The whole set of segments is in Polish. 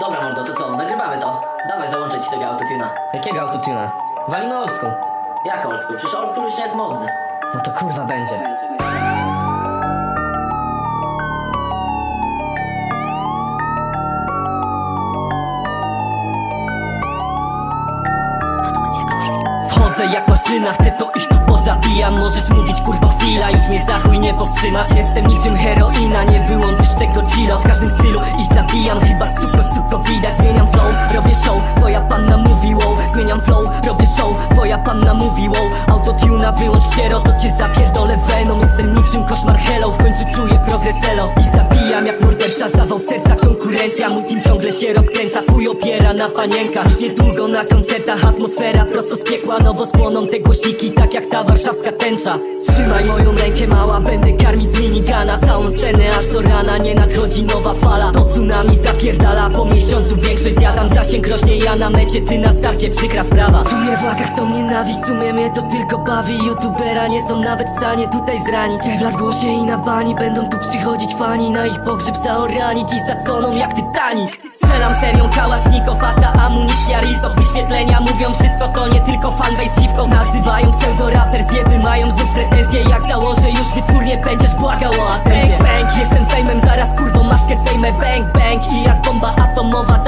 Dobra mordo, to co? Nagrywamy to. Dawaj, załączę ci tego autotuna. Jakiego autotuna? Walimy old school. Jak old school? Przecież old school już nie jest modny. No to kurwa będzie. Wchodzę jak maszyna, chcę to iść tu pozabijam Możesz mówić kurwa chwila, już mnie za chuj nie powstrzymasz Jestem niczym heroina, nie wyłączysz robię show, twoja panna mówi Zmieniam flow, robię show, twoja panna mówi wow. Autotuna wyłącz ściero, to cię zapierdolę venom. Jestem niczym koszmar hello, w końcu czuję progres elo. I zabijam jak morderca, zawał serca konkurencja. Mój team ciągle się rozkręca, twój opiera na panienkach Już niedługo na koncertach atmosfera prosto z piekła. No bo spłoną te głośniki tak jak ta warszawska tęcza. Trzymaj moją rękę mała, będę karmić z minigana. Całą scenę aż do rana, nie nadchodzi nowa fala. To tsunami zapierdala, po miesiącu zjadam Zasięg rośnie, ja na mecie, ty na starcie, przykra sprawa. Czuję w łakach tą nienawiść, w sumie mnie to tylko bawi. Youtubera nie są nawet w stanie tutaj zranić. Te w głosie i na bani, będą tu przychodzić fani. Na ich pogrzeb zaoranić i zatoną jak Titanic. Strzelam serią kałasznikow, a ta amunicja real to Wyświetlenia mówią wszystko, to nie tylko fanbase dziwką. Nazywają pseudoraper, zjeby mają znów pretensje. Jak założę już wytwórnie, będziesz błagał o atencję. Bang bang, jestem fejmem, zaraz kurwą maskę zdejmę. Bang bang i jak bomba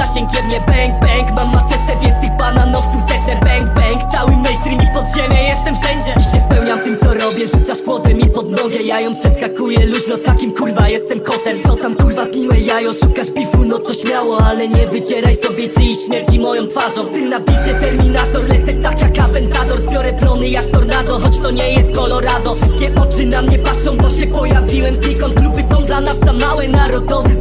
zasięg mnie Bang bang, mam maczetę, więc tych bananowców zetnę Bang bang, cały mainstream i podziemie, jestem wszędzie. I się spełniam tym co robię, rzucasz kłodę mi pod nogę Ja ją przeskakuję luźno, takim kurwa jestem kotem. Co tam kurwa zgniłe jajo, szukasz bifu, no to śmiało Ale nie wycieraj sobie czyjś śmierci moją twarzą. Ty na bicie Terminator, lecę tak jak Aventador. Zbiorę plony jak tornado, choć to nie jest Colorado. Wszystkie oczy na mnie patrzą, bo się pojawiłem znikąd. Kluby są dla nas za małe, narodowy